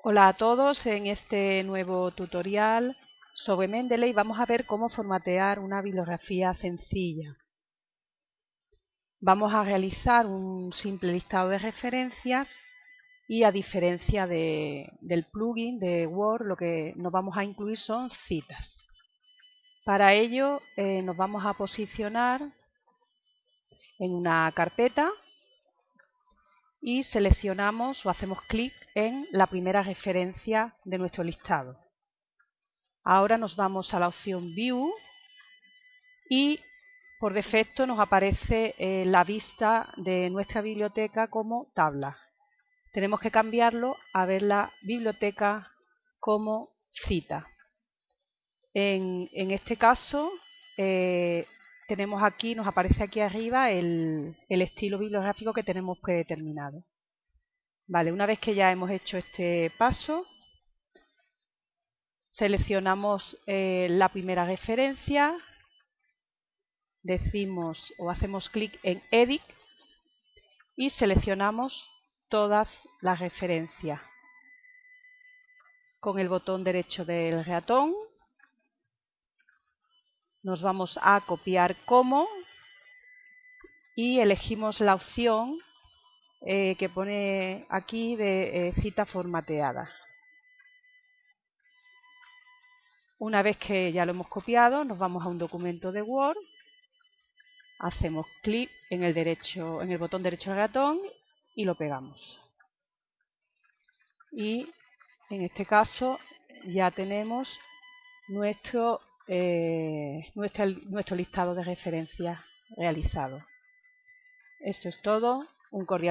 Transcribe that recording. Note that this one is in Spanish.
Hola a todos, en este nuevo tutorial sobre Mendeley vamos a ver cómo formatear una bibliografía sencilla. Vamos a realizar un simple listado de referencias y a diferencia de, del plugin de Word lo que nos vamos a incluir son citas. Para ello eh, nos vamos a posicionar en una carpeta y seleccionamos o hacemos clic en la primera referencia de nuestro listado. Ahora nos vamos a la opción View y por defecto nos aparece eh, la vista de nuestra biblioteca como tabla. Tenemos que cambiarlo a ver la biblioteca como cita. En, este caso eh, tenemos aquí, nos aparece aquí arriba el, el, estilo bibliográfico que tenemos predeterminado. Vale, una vez que ya hemos hecho este paso, seleccionamos eh, la primera referencia, decimos o hacemos clic en Edit y seleccionamos todas las referencias. Con el botón derecho del ratón nos vamos a copiar como y elegimos la opción eh, que pone aquí de eh, cita formateada. Una vez que ya lo hemos copiado, nos vamos a un documento de Word, hacemos clic en el, en el botón derecho del ratón y lo pegamos. Y en este caso ya tenemos nuestro eh, nuestro, nuestro listado de referencias realizado. Esto es todo. Un cordial